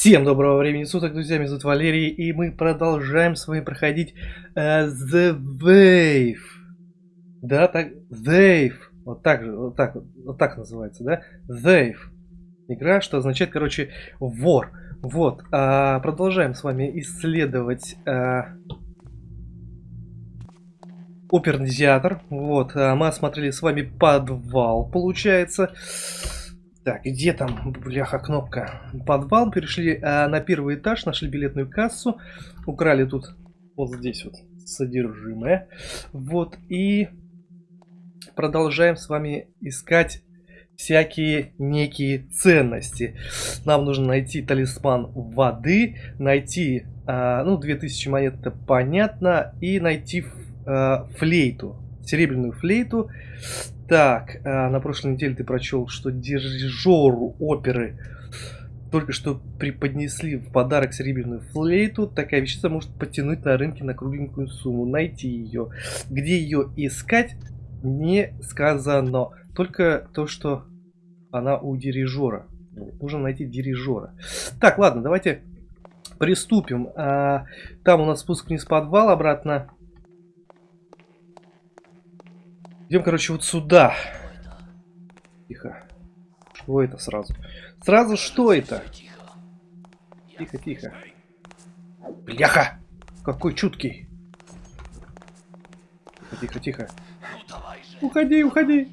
Всем доброго времени суток, друзья, меня зовут Валерий, и мы продолжаем с вами проходить uh, The Wave. Да, так, Wave. Вот так вот так, вот так называется, да? Wave. Игра, что означает, короче, вор. Вот, uh, продолжаем с вами исследовать uh, оперный театр. Вот, uh, мы осмотрели с вами подвал, получается. Так, где там, бляха, кнопка? Подвал, перешли э, на первый этаж, нашли билетную кассу, украли тут вот здесь вот содержимое. Вот, и продолжаем с вами искать всякие некие ценности. Нам нужно найти талисман воды, найти, э, ну, 2000 монет, это понятно, и найти э, флейту, серебряную флейту. Так, а, на прошлой неделе ты прочел, что дирижеру оперы только что преподнесли в подарок серебряную флейту. Такая вещица может потянуть на рынке на кругленькую сумму. Найти ее. Где ее искать, не сказано. Только то, что она у дирижера. Нужно найти дирижера. Так, ладно, давайте приступим. А, там у нас спуск вниз в подвал, обратно Идем, короче, вот сюда. Тихо. Что это сразу? Сразу что это? Тихо, тихо. Бляха! Какой чуткий. Тихо, тихо, тихо. Уходи, уходи.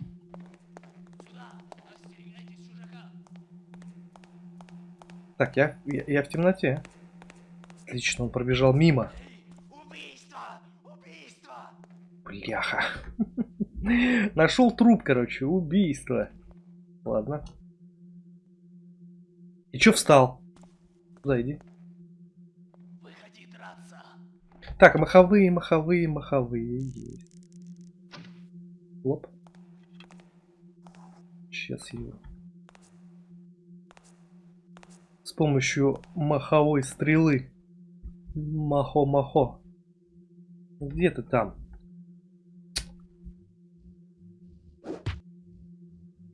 Так, я, я, я в темноте. Отлично, он пробежал мимо. Бляха. Нашел труп, короче, убийство. Ладно. И чё встал? Зайди. Выходи драться. Так, маховые, маховые, маховые есть. Лоп. Сейчас его. С помощью маховой стрелы. Махо-махо. Где ты там?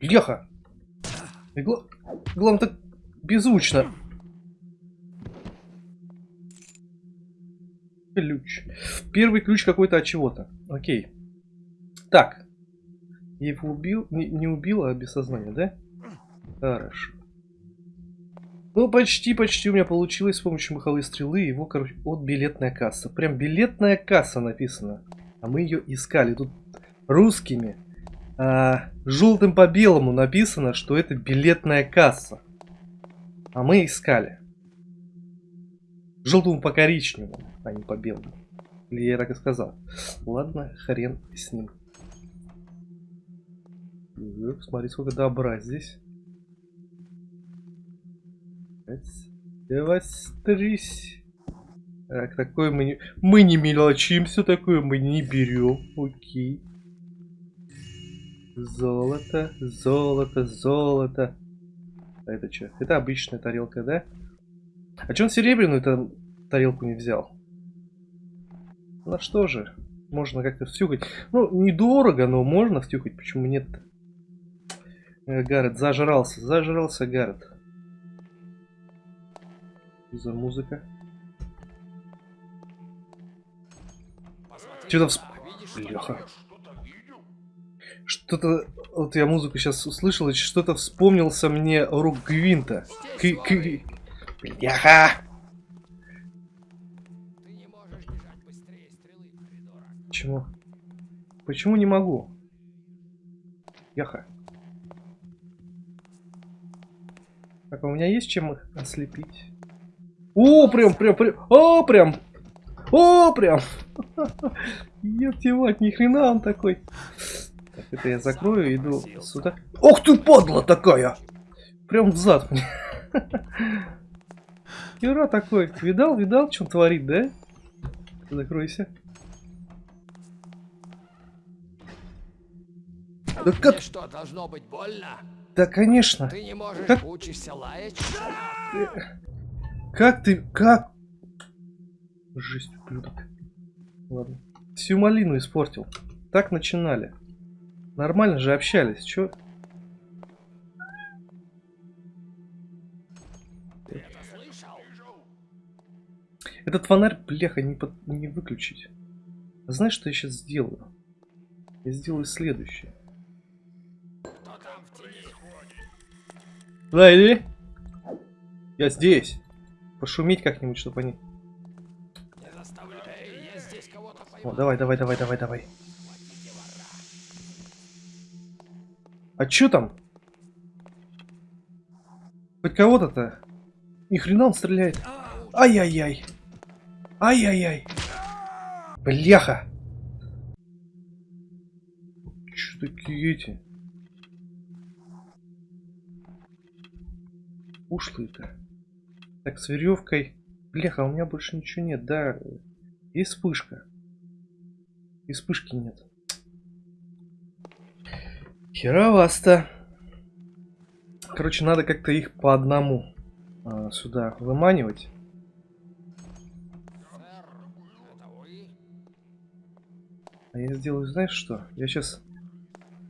Леха! И гла... Главное, так беззвучно. Ключ. Первый ключ какой-то от чего-то. Окей. Так. Я его убил. Не, не убил, а без сознания, да? Хорошо. Ну, почти, почти у меня получилось с помощью маховой стрелы его, короче, от билетная касса. Прям билетная касса написано. А мы ее искали. Тут русскими а, желтым по белому написано, что это билетная касса. А мы искали. Желтому по коричневому, а не по белому. Или я так и сказал. Ладно, хрен с ним. Смотри, сколько добра здесь. Девастрись. Так, такое мы не... Мы не мелочимся, такое мы не берем. Окей. Золото, золото, золото. А это что? Это обычная тарелка, да? А что он серебряную тарелку не взял? Ну что же, можно как-то втюхать. Ну, недорого, но можно втюхать. Почему нет? Э, Гаррет зажрался, зажрался Гаррет. за музыка? Что-то всп... Леха. Что-то... Вот я музыку сейчас услышал, и что-то вспомнился мне рук Гвинта. К... К... Бляха! Почему? Почему не могу? Яха. Так, а у меня есть чем их ослепить? О, прям, прям, прям, о, прям, о, прям. Ёпте мать, ни хрена он такой. Это я закрою, иду сюда. Ох ты, падла такая! Прям в зад мне. Хера такой. Видал, видал, что творит, да? Закройся. Да как... что, должно быть больно? Да, конечно. Ты не можешь, как... учишься лаять? Как ты... Как... Жесть, ублюдок. Ладно. Всю малину испортил. Так начинали. Нормально же общались, чё? Этот фонарь, бляха, не, под... не выключить. Знаешь, что я сейчас сделаю? Я сделаю следующее. Да, иди. Я здесь. Пошуметь как-нибудь, чтобы они... О, давай, давай, давай, давай, давай. А чё там? Хоть кого-то-то? Ни хрена он стреляет. Ай-яй-яй. Ай-яй-яй. Бляха. Чё такие эти? Ушлые-то. Так, с веревкой. Бляха, у меня больше ничего нет, да. Есть вспышка. И вспышки нет. Херовасто. Короче, надо как-то их по одному а, сюда выманивать. А я сделаю, знаешь что? Я сейчас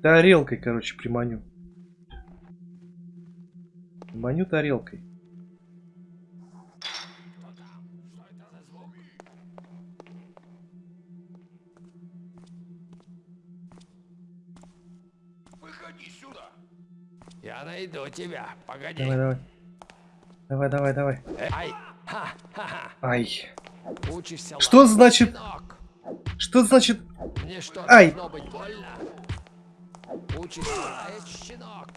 тарелкой, короче, приманю. Маню тарелкой. Найду тебя. Погоди. Давай, давай. Давай, давай, давай. Ай. Ха, ха, ха. Ай. Учишься Что значит- щенок? Что значит... Мне что, Ай. должно быть больно? Учишься лаять, щенок?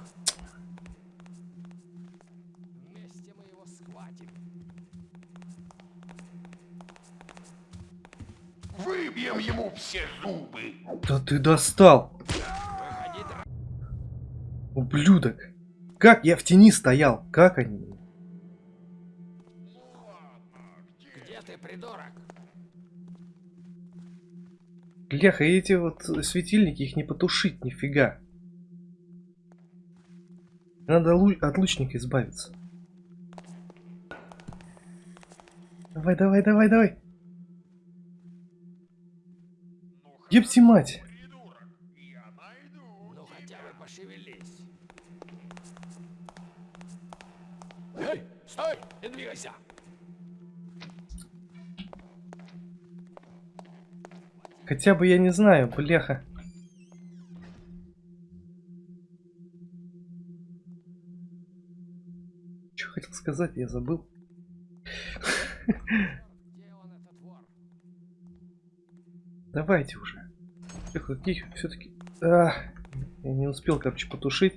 Вместе мы его схватим. Выбьем ему все зубы. Да ты достал. Ублюдок. Как я в тени стоял? Как они? где ты, придурок? Бляха, и эти вот светильники, их не потушить нифига. Надо от лучника избавиться. Давай, давай, давай, давай. Епти мать. Придурок, я найду. Ну хотя бы пошевелись. Эй, стой, не двигайся. Хотя бы я не знаю, бляха. Что хотел сказать, я забыл. Давайте уже. Каких все-таки... я не успел, короче, потушить.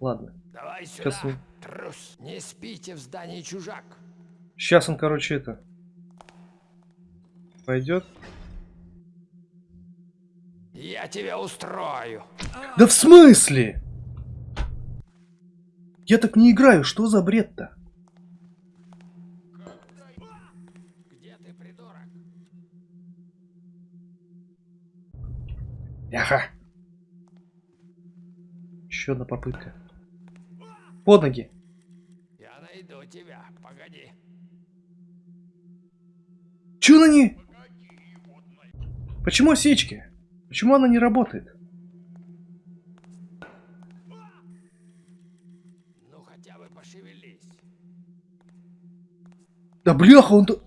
Ладно. Давай сюда, Сейчас трус. Не спите в здании чужак. Сейчас он, короче, это... Пойдет. Я тебя устрою. Да в смысле? Я так не играю, что за бред-то? Яха. Еще одна попытка. Под ноги. Я найду тебя. Погоди. Че она не... Почему осечки? Почему она не работает? Ну хотя бы пошевелись. Да бляха, он... то-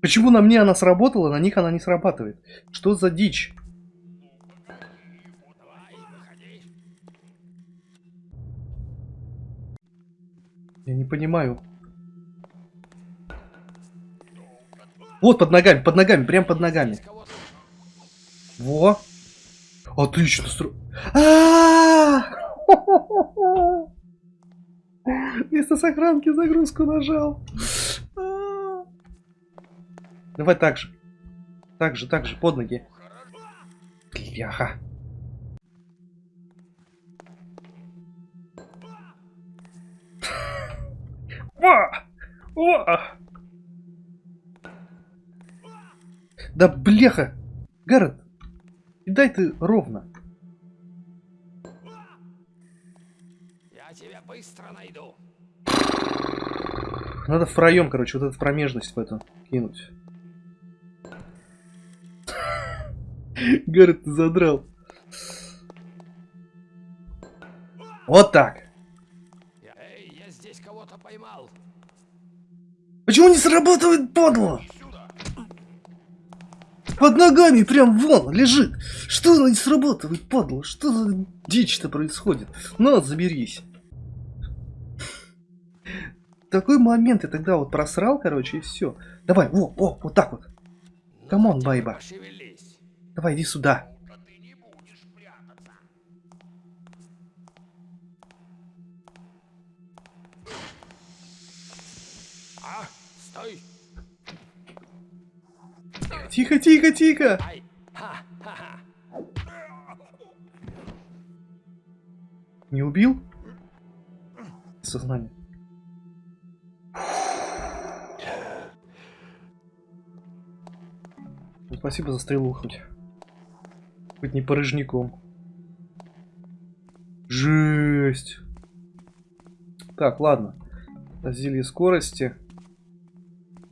Почему на мне она сработала, на них она не срабатывает? Что за дичь? Я не понимаю. Вот под ногами, под ногами, прям под ногами. Во. Отлично. стро- А! Вместо сохранки загрузку нажал. А! Давай так же. Так же, так же, под ноги. Бляха. О! О! Да бляха! Гаррет, и дай ты ровно. Я тебя быстро найду. Надо в проем, короче, вот эту промежность в эту кинуть. Гаррет, ты задрал. Вот так. Я- я здесь кого-то поймал. Почему не срабатывает подло? Под ногами прям вон лежит. Что она не срабатывает, падла? Что за дичь-то происходит? Ну, заберись. Такой момент я тогда вот просрал, короче, и все. Давай, во, о, вот так вот. Come on, baby. Пошевелись. Давай, иди сюда. А стой. Тихо, тихо, тихо. Не убил? Сознание. Ну, Спасибо за стрелу хоть. Хоть не порыжником. Жесть. Так, ладно. Зелье скорости.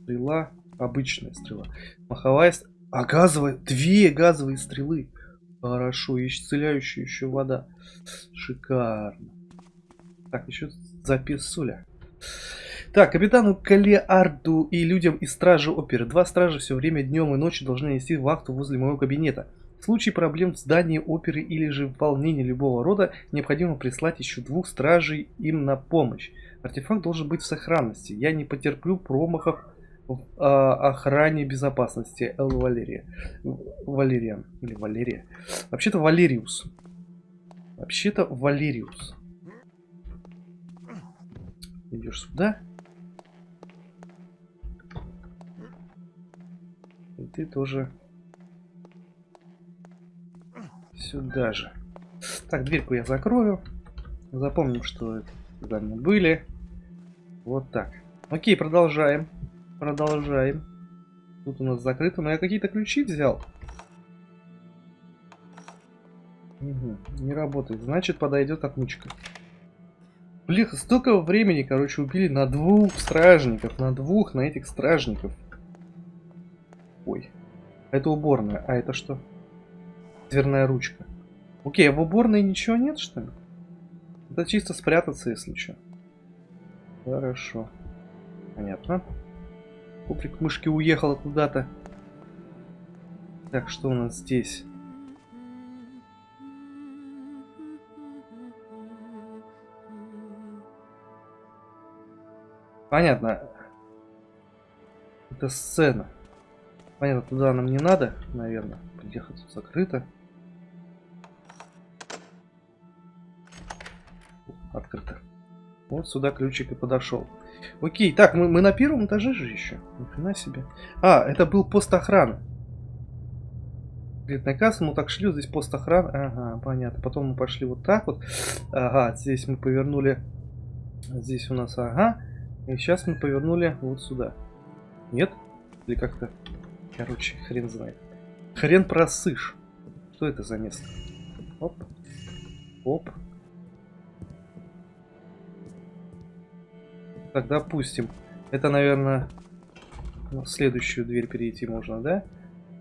Стрела. Обычная стрела. Маховая... ст- А газовая... Две газовые стрелы. Хорошо. И исцеляющая еще вода. Шикарно. Так, еще записуля. Так, капитану Калеарду и людям из стражи оперы. Два стража все время днем и ночью должны нести вахту возле моего кабинета. В случае проблем в здании оперы или же волнений любого рода, необходимо прислать еще двух стражей им на помощь. Артефакт должен быть в сохранности. Я не потерплю промахов в а, охране безопасности. Эл Валерия. Валерия. Или Валерия. Вообще-то Валериус. Вообще-то Валериус. Идешь сюда. И ты тоже сюда же. Так, дверьку я закрою. Запомним, что когда мы были. Вот так. Окей, продолжаем. Продолжаем. Тут у нас закрыто, но я какие-то ключи взял. Мгм, не работает. Значит, подойдет отмычка. Блин, столько времени, короче, убили на двух стражников. На двух, на этих стражников. Ой. Это уборная. А это что? Дверная ручка. Окей, а в уборной ничего нет, что ли? Это чисто спрятаться, если что. Хорошо. Понятно. Куприк мышки уехала куда-то. Так, что у нас здесь? Понятно. Это сцена. Понятно, туда нам не надо, наверное. Приехать тут закрыто. Открыто. Вот сюда ключик и подошел. Окей, так, мы, мы на первом этаже же еще. Ни хрена себе. А, это был пост охраны. Кредитная касса, мы так вот здесь пост охраны. Ага, понятно. Потом мы пошли вот так вот. Ага, здесь мы повернули. Здесь у нас, ага. И сейчас мы повернули вот сюда. Нет? Или как-то... Короче, хрен знает. Хрен просышь. Что это за место? Оп. Оп. Так, допустим. Это, наверное, в следующую дверь перейти можно, да?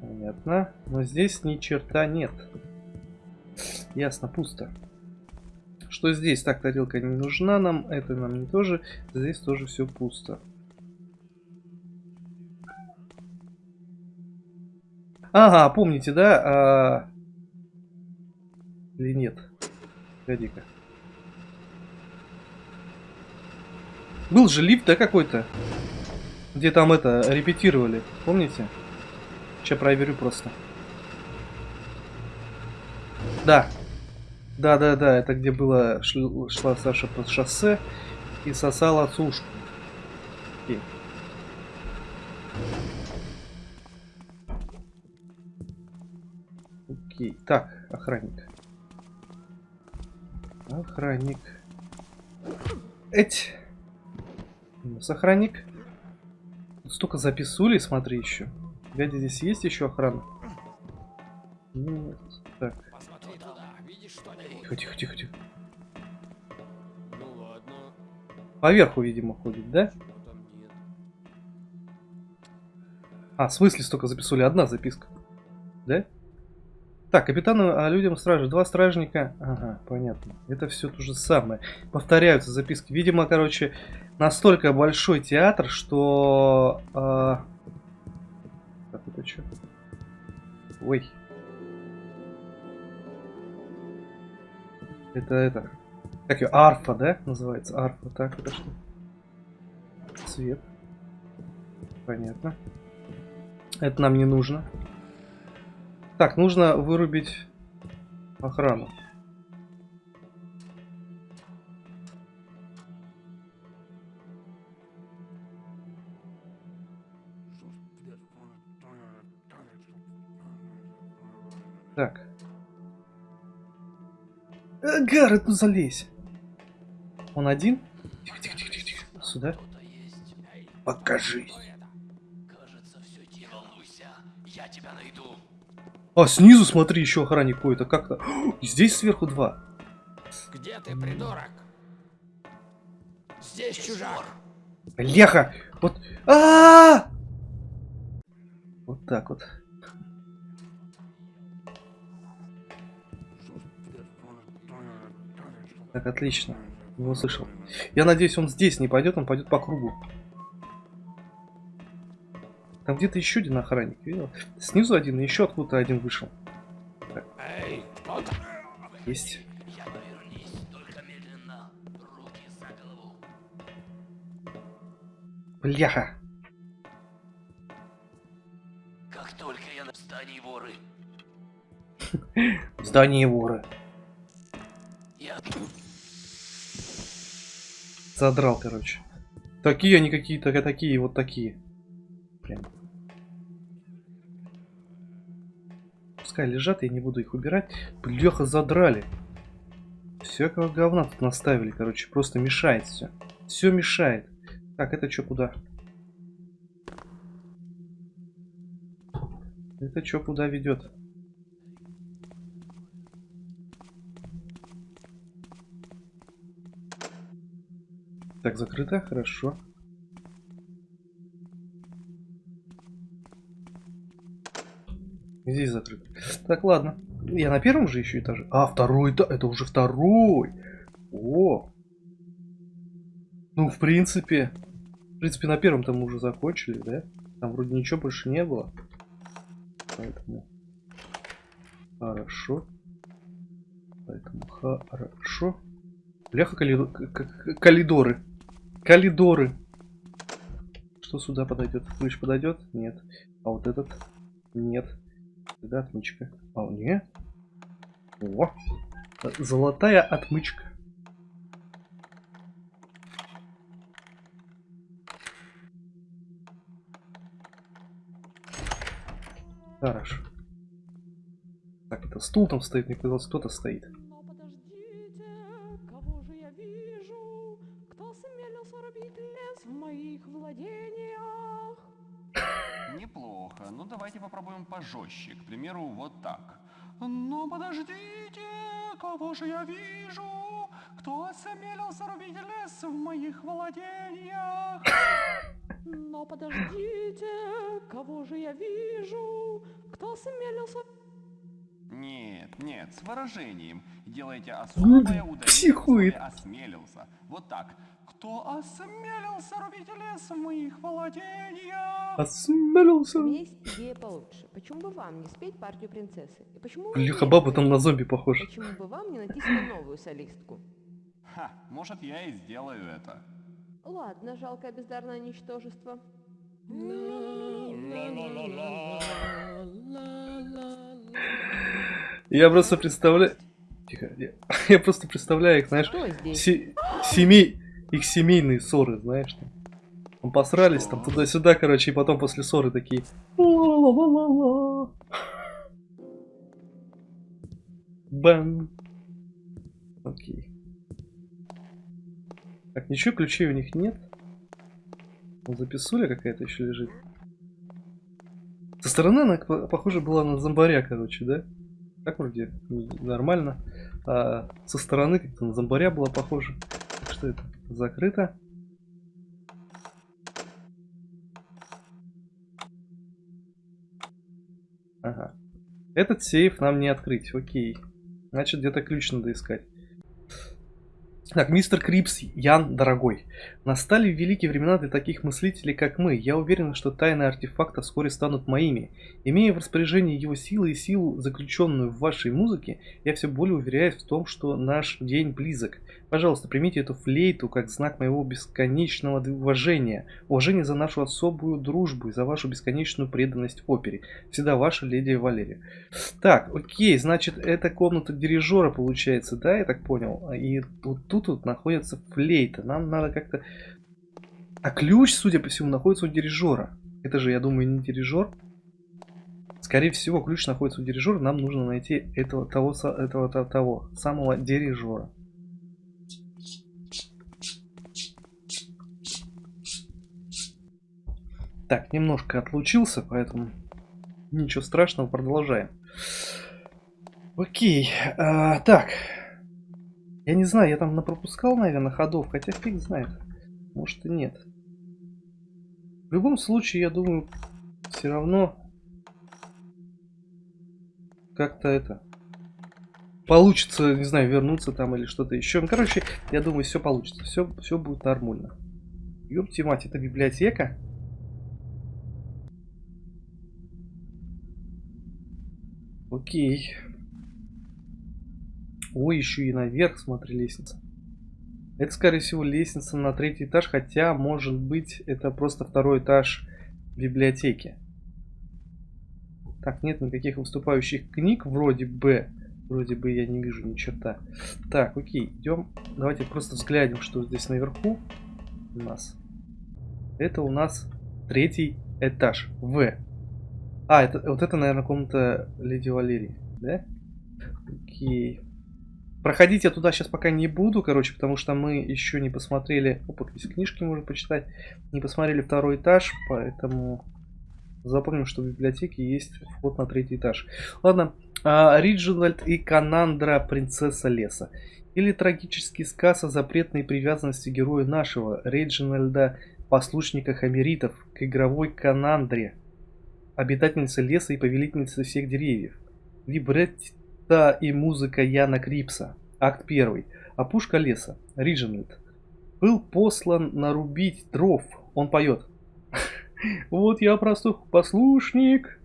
Понятно. Но здесь ни черта нет. Ясно, пусто. Что здесь? Так, тарелка не нужна нам. Это нам не тоже. Здесь тоже все пусто. Ага, помните, да? А... Или нет? Погоди-ка. Был же лифт, да, какой-то? Где там это, репетировали, помните? Сейчас проверю просто. Да. Да, да, да, это где было, шл- шла Саша по шоссе и сосала сушку. Окей. Окей. Так, охранник. Охранник. Эть. У нас охранник. Тут столько записули, смотри еще. Глядя, здесь есть еще охрана? Нет. Так, тихо, тихо, тихо, тихо. Ну ладно. Поверху, видимо, ходит, да? А, в смысле столько записали? Одна записка. Да? Так, капитану, а людям стражи. Два стражника. Ага, понятно. Это все то же самое. Повторяются записки. Видимо, короче, настолько большой театр, что... а, Так, это что? Ой. Это это. Как ее? Арфа, да? Называется арфа. Так, это что? Цвет. Понятно. Это нам не нужно. Так, нужно вырубить охрану. Так. Э, Гаррет, ну залезь. Он один? Тихо, тихо, тихо, тихо. Сюда. Покажись. А, снизу смотри, еще охранник какой-то. Как-то. Здесь сверху два. Где ты, придурок? Здесь чужак. Леха! Вот. а Вот так вот. Так, отлично. Его слышал. Я надеюсь, он здесь не пойдет, он пойдет по кругу. Там где-то еще один охранник, видел? Снизу один, и еще откуда-то один вышел. Там? Есть. Бляха! Как только я на здании воры, Здание воры. я... Задрал, короче. Такие они какие-то, такие, вот такие. Блин. Пускай лежат, я не буду их убирать. Бляха, задрали. Всякого говна тут наставили, короче. Просто мешает все. Все мешает. Так, это что, куда? Это что, куда ведет? Так, закрыто, хорошо. Здесь закрыто. Так, ладно. Я на первом же еще этаже. А, второй этаж. Это уже второй. О. Ну, в принципе. В принципе, на первом там уже закончили, да? Там вроде ничего больше не было. Поэтому. Хорошо. Поэтому хорошо. Бляха калидоры. Калидоры. Что сюда подойдет? Ключ подойдет? Нет. А вот этот? Нет. Сюда отмычка. А, нет. О! Золотая отмычка. Хорошо. Так, это стул там стоит, мне казалось, кто-то стоит. Я вижу? Кто осмелился рубить лес в моих владениях? Но подождите, кого же я вижу? Кто осмелился... Нет, нет, с выражением. Делайте особое ударение психует. осмелился. Вот так. Кто осмелился рубить лес в моих владениях? Осмелился. У меня есть идея получше. Почему бы вам не спеть партию принцессы? И почему не баба там на зомби похожа. Почему бы вам не найти себе новую солистку? Ха, может я и сделаю это. Ладно, жалкое бездарное ничтожество. Я просто представляю... Тихо, я, я просто представляю их, знаешь, Что здесь? се- семей, их семейные ссоры, знаешь, там. Там посрались, там туда-сюда, короче, и потом после ссоры такие... Бан. Окей. Так, ничего, ключей у них нет. Записуля какая-то еще лежит. Со стороны она по- похожа была на зомбаря, короче, да? Так вроде нормально. А со стороны как-то на зомбаря была похожа. Что это? Закрыто. Ага. Этот сейф нам не открыть, окей. Значит, где-то ключ надо искать. Так, мистер Крипс, Ян, дорогой. Настали великие времена для таких мыслителей, как мы. Я уверен, что тайны артефакта вскоре станут моими. Имея в распоряжении его силы и силу, заключенную в вашей музыке, я все более уверяюсь в том, что наш день близок. Пожалуйста, примите эту флейту как знак моего бесконечного уважения. Уважение за нашу особую дружбу и за вашу бесконечную преданность опере. Всегда ваша леди Валерия. Так, окей, значит, это комната дирижера получается, да, я так понял? И вот тут вот находится флейта. Нам надо как-то... А ключ, судя по всему, находится у дирижера. Это же, я думаю, не дирижер. Скорее всего, ключ находится у дирижера. Нам нужно найти этого того, этого, того, того самого дирижера. Так, немножко отлучился, поэтому ничего страшного, продолжаем. Окей, а, так. Я не знаю, я там напропускал, наверное, ходов, хотя фиг знает. Может и нет. В любом случае, я думаю, все равно как-то это получится, не знаю, вернуться там или что-то еще. Ну, короче, я думаю, все получится, все, все будет нормально. Ёпти мать, это библиотека? Окей. Ой, еще и наверх, смотри, лестница. Это, скорее всего, лестница на третий этаж, хотя, может быть, это просто второй этаж библиотеки. Так, нет никаких выступающих книг, вроде бы. Вроде бы я не вижу ни черта. Так, окей, идем. Давайте просто взглянем, что здесь наверху у нас. Это у нас третий этаж. В. А, это, вот это, наверное, комната Леди Валерии, да? Окей. Проходить я туда сейчас пока не буду, короче, потому что мы еще не посмотрели... Опа, здесь книжки можно почитать. Не посмотрели второй этаж, поэтому запомним, что в библиотеке есть вход на третий этаж. Ладно, а, Риджинальд и Канандра, принцесса леса. Или трагический сказ о запретной привязанности героя нашего, Реджинальда, послушника хамеритов, к игровой Канандре, обитательнице леса и повелительнице всех деревьев. Либретто и музыка Яна Крипса. Акт 1. Опушка леса. Риджинальд. Был послан нарубить дров. Он поет. Вот я простой послушник.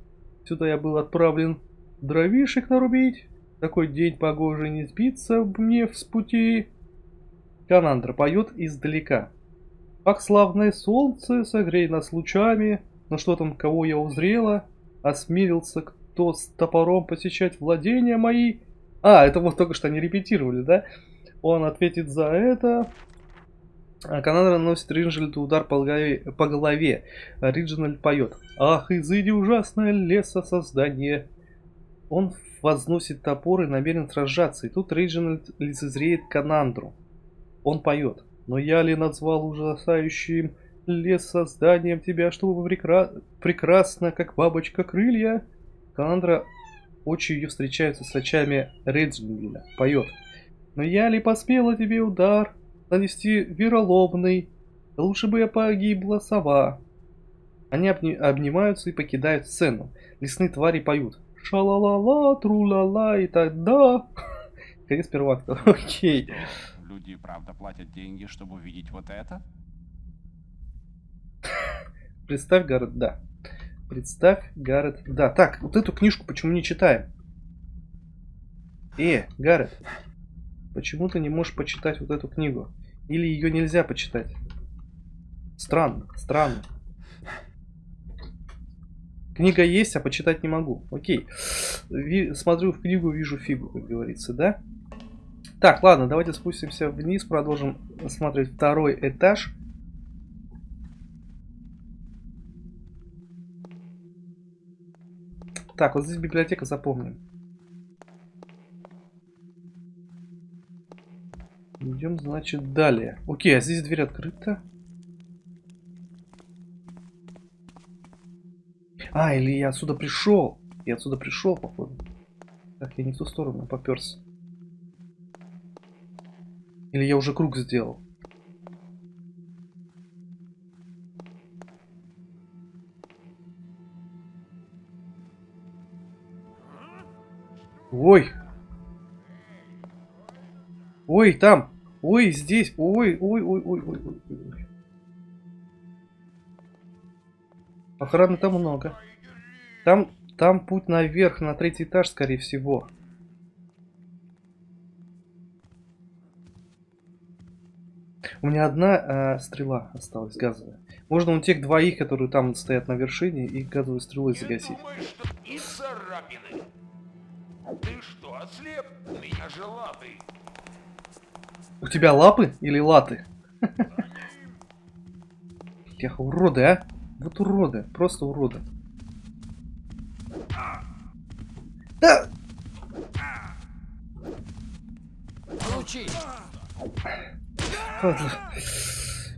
Сюда я был отправлен дровишек нарубить. Такой день погожий не сбиться мне с пути. Канандра поет издалека. Как славное солнце, согрей нас лучами. Ну что там, кого я узрела? Осмелился кто с топором посещать владения мои? А, это вот только что они репетировали, да? Он ответит за это. А Канадра наносит Риджинальду удар по голове, по голове. Риджинальд поет. Ах, изыди ужасное лесо создание. Он возносит топор и намерен сражаться. И тут Риджинальд лицезреет Канандру. Он поет. Но я ли назвал ужасающим лес созданием тебя, чтобы прекра... прекрасно, как бабочка, крылья? Канандра, очи ее встречаются с очами Реджинальда. Поет. Но я ли посмела тебе удар нанести вероломный? Лучше бы я погибла сова. Они обни... обнимаются и покидают сцену. Лесные твари поют. Ша-ла-ла-ла, тру-ла-ла, и тогда... Конец первого акта. Окей. Люди, правда, платят деньги, чтобы увидеть вот это? Представь, Гаррет, да. Представь, Гаррет, да. Так, вот эту книжку почему не читаем? Э, Гаррет, почему ты не можешь почитать вот эту книгу? Или ее нельзя почитать? Странно, странно. Книга есть, а почитать не могу. Окей. Ви- смотрю в книгу, вижу фигу, как говорится, да? Так, ладно, давайте спустимся вниз, продолжим смотреть второй этаж. Так, вот здесь библиотека, запомним. Идем, значит, далее. Окей, а здесь дверь открыта. А, или я отсюда пришел. Я отсюда пришел, походу. Так, я не в ту сторону поперся. Или я уже круг сделал. Ой. Ой, там. Ой, здесь. Ой, ой, ой, ой, ой, ой, ой. Охраны там много. Там, там путь наверх, на третий этаж, скорее всего. У меня одна э, стрела осталась газовая. Можно у тех двоих, которые там стоят на вершине, их газовой стрелой загасить. и царапины. Ты что, ослеп? У меня же лапы. У тебя лапы или латы? Эх, уроды, а? Вот уроды, просто уроды. Да! Получи!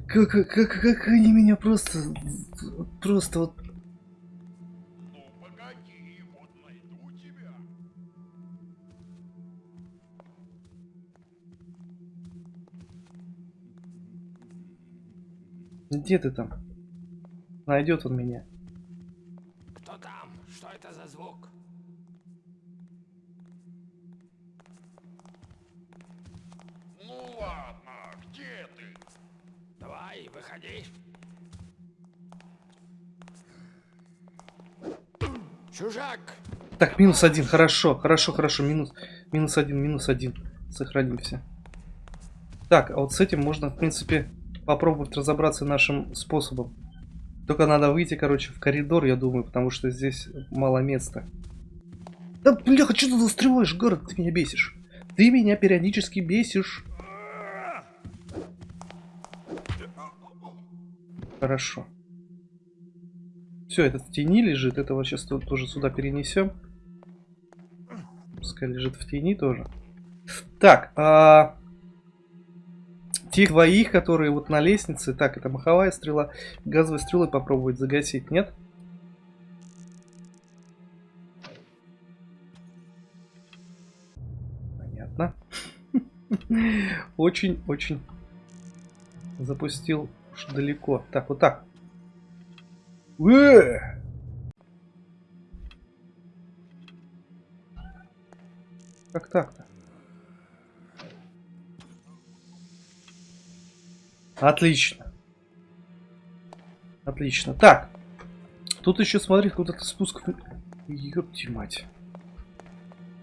Как, как, как, как они меня просто... Просто вот... Где ты там? Найдет он меня. Кто там? Что это за звук? Ну ладно, где ты? Давай, выходи. Чужак! Так, минус один, хорошо, хорошо, хорошо, минус, минус один, минус один. Сохранимся. Так, а вот с этим можно, в принципе, попробовать разобраться нашим способом. Только надо выйти, короче, в коридор, я думаю, потому что здесь мало места. Да, бляха, что ты застреваешь, город, ты меня бесишь. Ты меня периодически бесишь. Хорошо. Все, этот в тени лежит, этого сейчас тоже сюда перенесем. Пускай лежит в тени тоже. Так, а... Тех двоих, которые вот на лестнице, так, это маховая стрела, газовой стрелой попробовать загасить, нет? Понятно. Очень-очень запустил уж далеко. Так, вот так. Э! Как так-то? Отлично. Отлично. Так. Тут еще, смотри, куда-то спуск. Ёпти мать.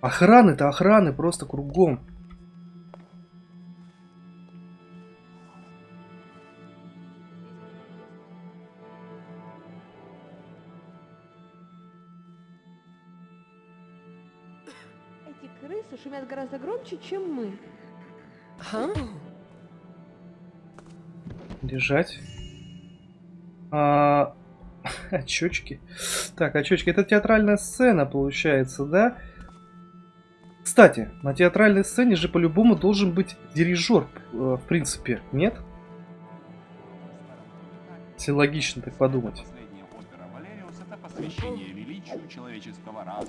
Охраны-то охраны просто кругом. Эти крысы шумят гораздо громче, чем мы. Лежать. А, очечки. Так, очечки. Это театральная сцена, получается, да? Кстати, на театральной сцене же по-любому должен быть дирижер, э, в принципе, нет? Если логично так подумать.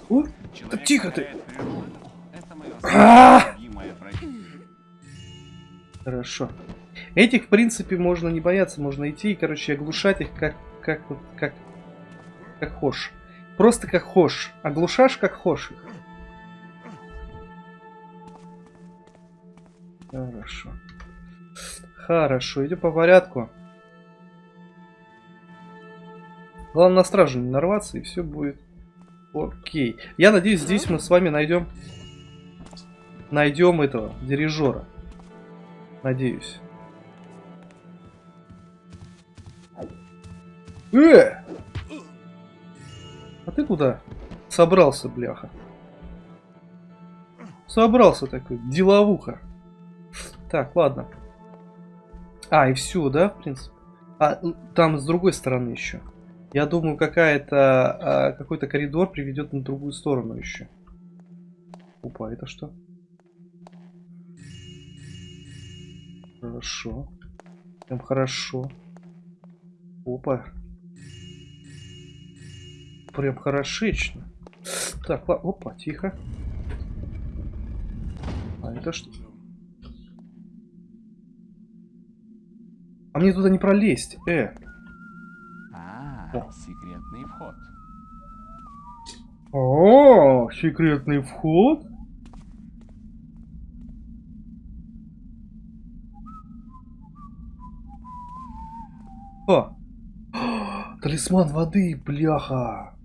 О, Человек тихо ты. А! Хорошо. Этих, в принципе, можно не бояться, можно идти и, короче, оглушать их как, как, вот, как, как хошь. Просто как хошь. Оглушашь как хошь их. Хорошо. Хорошо, идем по порядку. Главное на стражу не нарваться, и все будет окей. Я надеюсь, здесь мы с вами найдем найдем этого дирижера. Надеюсь. Э! А ты куда? Собрался, бляха. Собрался такой, деловуха. Так, ладно. А, и все, да, в принципе? А, там с другой стороны еще. Я думаю, какая-то а, какой-то коридор приведет на другую сторону еще. Опа, это что? Хорошо. Прям хорошо. Опа. Прям хорошечно. Так, ладно. Опа, тихо. А это что? А мне туда не пролезть. Э. А, О. секретный вход. О, секретный вход? О! Талисман воды, бляха!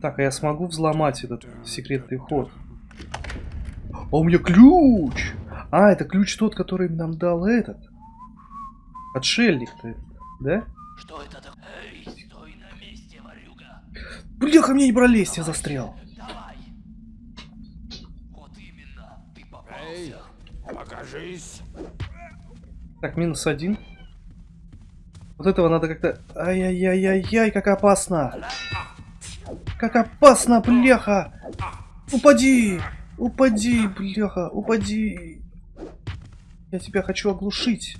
Так, а я смогу взломать этот секретный ход? А у меня ключ! А, это ключ тот, который нам дал этот. Отшельник-то, этот, да? Что это такое? Эй, стой на месте, ворюга. Бляха, мне не пролезть, я застрял. Давай. Вот именно, ты попался. Эй, покажись. Так, минус один. Вот этого надо как-то... Ай-яй-яй-яй-яй, как опасно! Как опасно, бляха! Упади! Упади, бляха, упади! Я тебя хочу оглушить.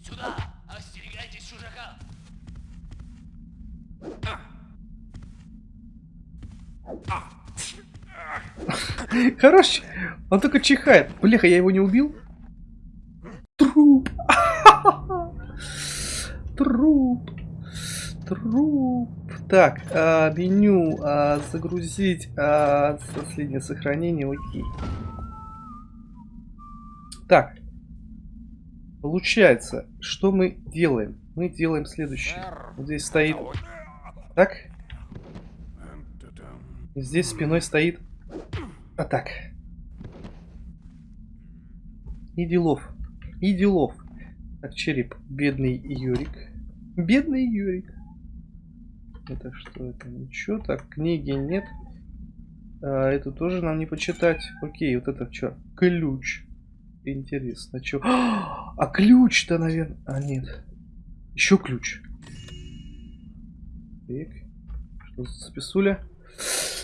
Сюда, остерегайтесь чужака. Хорош! Он только чихает. Бляха, я его не убил? Труп! Труп! Труп! Так, а, меню а, загрузить а, последнее сохранение, окей. Так. Получается, что мы делаем? Мы делаем следующее. Вот здесь стоит... Так. Здесь спиной стоит... А так. И делов. И делов. Так, череп. Бедный Юрик. Бедный Юрик. Это что? Это ничего. Так, книги нет. А, эту тоже нам не почитать. Окей, вот это что? Ключ. Интересно, что? А ключ-то, наверное... А, нет. Еще ключ. Так. Что за списуля?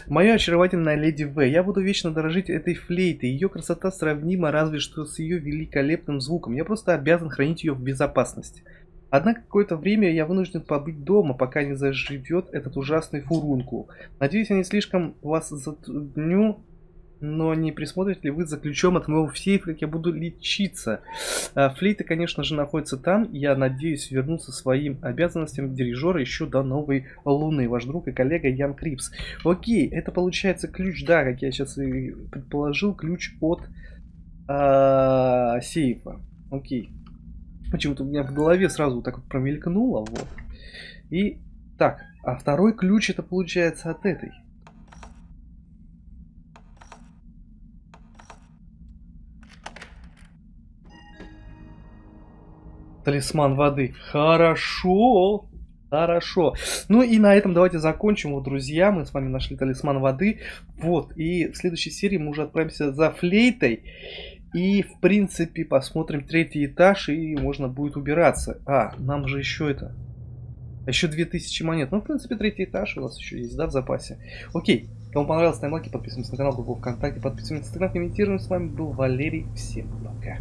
Моя очаровательная леди В. Я буду вечно дорожить этой флейтой. Ее красота сравнима разве что с ее великолепным звуком. Я просто обязан хранить ее в безопасности. Однако какое-то время я вынужден побыть дома, пока не заживет этот ужасный фурункул. Надеюсь, я не слишком вас затрудню, но не присмотрите ли вы за ключом от моего сейфа, как я буду лечиться? А, Флейта, конечно же, находится там. Я надеюсь вернуться своим обязанностям дирижера еще до новой луны. Ваш друг и коллега Ян Крипс. Окей, это получается ключ, да, как я сейчас и предположил, ключ от а, сейфа. Окей. Почему-то у меня в голове сразу так вот промелькнуло, вот. И так, а второй ключ это получается от этой. Талисман воды. Хорошо. Хорошо. Ну и на этом давайте закончим, вот, друзья. Мы с вами нашли талисман воды. Вот. И в следующей серии мы уже отправимся за флейтой. И, в принципе, посмотрим третий этаж, и можно будет убираться. А, нам же еще это... Еще 2000 монет. Ну, в принципе, третий этаж у нас еще есть, да, в запасе. Окей. Кому понравилось, ставим лайки, подписываемся на канал, группу ВКонтакте, подписываемся на инстаграм, комментируем. С вами был Валерий. Всем пока.